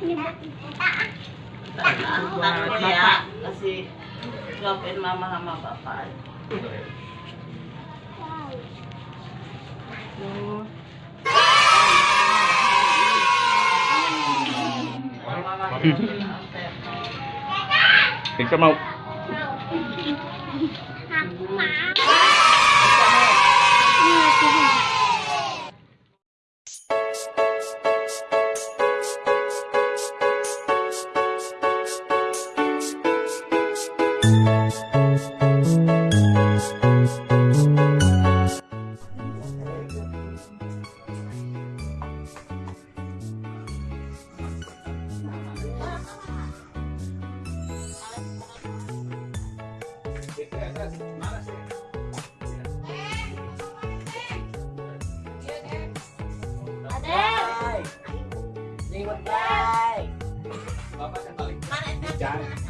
Takut dia kasih jawabin mama sama bapak. Thì sao mau Hãy subscribe cho kênh Ghiền Mì Gõ Để không bỏ lỡ những video hấp dẫn Umi mana? kumaha Tadi asal. foto. So.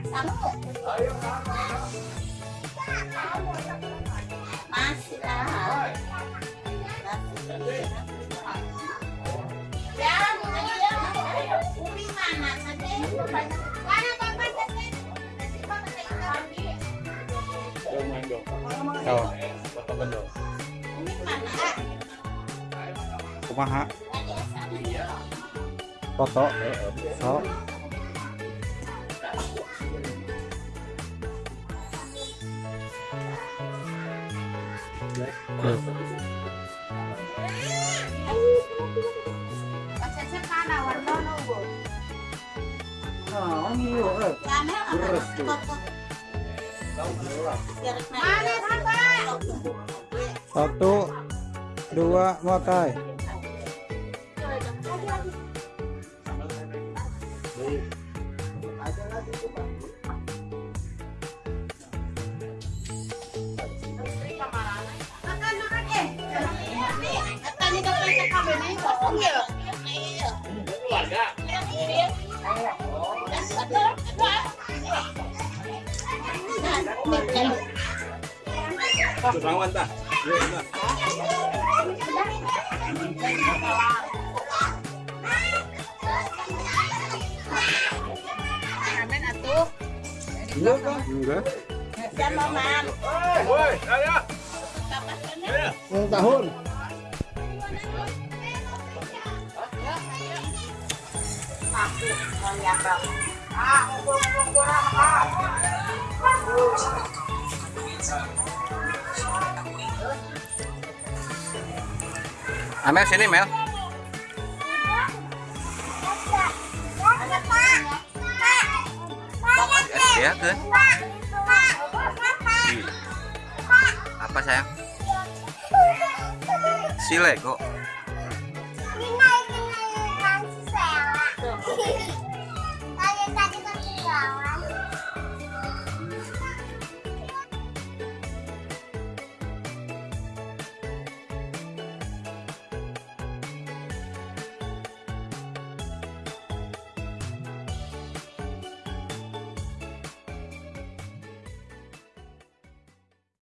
Oh, iya, eh. Lama Beres tuh. Satu, dua, makai. Kok. Iya. Keluarga. Rawan tah. Amin atuh. Enggak? Enggak. Sama mam. Woi, saya. Ulang tahun. Amel sini, Mel. Ya, ke. Apa sayang? Si Lego. Oh!